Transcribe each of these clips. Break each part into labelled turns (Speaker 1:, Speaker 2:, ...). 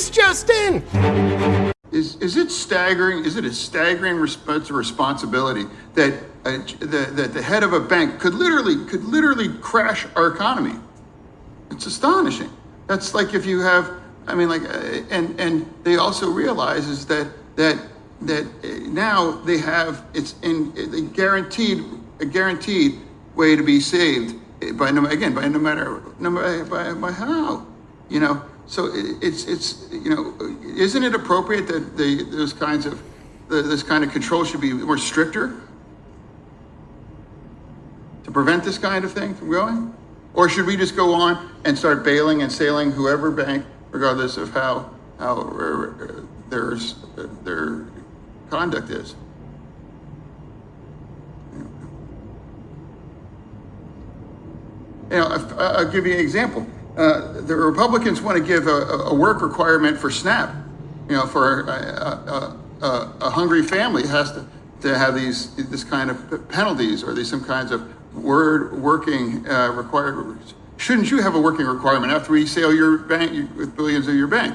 Speaker 1: This just in.
Speaker 2: Is, is it staggering? Is it a staggering resp- responsibility that the, that the head of a bank could literally could literally crash our economy? It's astonishing. That's like if you have, I mean, like, uh, and and they also realize is that that that uh, now they have it's in a guaranteed a guaranteed way to be saved by no again by no matter no matter by, by how you know so it, it's it's you know isn't it appropriate that the those kinds of this kind of control should be more stricter? To prevent this kind of thing from going? Or should we just go on and start bailing and sailing whoever bank regardless of how how uh, their their conduct is? You know, I'll give you an example. Uh, the Republicans want to give a, a work requirement for SNAP. You know, for a, a, a, hungry family has to, to have these this kind of penalties or these some kinds of word working uh. Shouldn't you have a working requirement after we sell your bank with billions of your bank?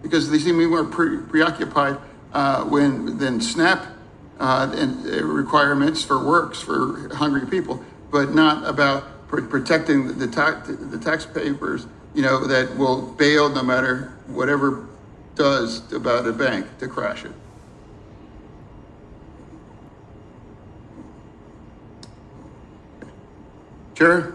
Speaker 2: Because they seem to be more pre- preoccupied uh, when than SNAP uh, and uh, requirements for works for hungry people, but not about protecting the, tax the taxpayers, you know, that will bail no matter whatever does about a bank to crash it. Chair?